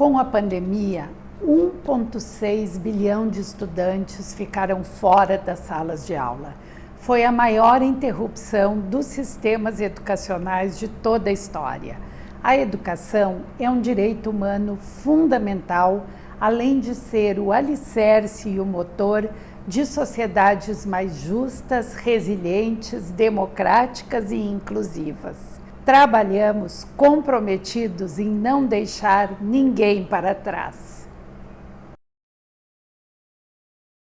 Com a pandemia, 1,6 bilhão de estudantes ficaram fora das salas de aula. Foi a maior interrupção dos sistemas educacionais de toda a história. A educação é um direito humano fundamental, além de ser o alicerce e o motor de sociedades mais justas, resilientes, democráticas e inclusivas. Trabalhamos comprometidos em não deixar ninguém para trás.